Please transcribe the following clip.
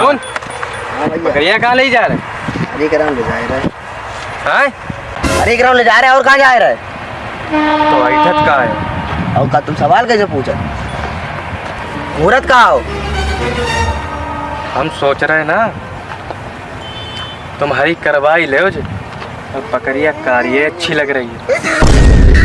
कौन? हाँ बकरिया कहाँ ले जा रहे? हरे ग्राम ले जा रहा। है? हैं हरे ग्राम ले जा रहे हैं और कहाँ जा रहा? है तो ऐठत कहाँ है? और का तुम सवाल कैसे पूछा? मुहूर्त कहाँ हो? हम सोच रहे हैं ना तुम हरी करवा ले और बकरिया कार्य अच्छी लग रही है।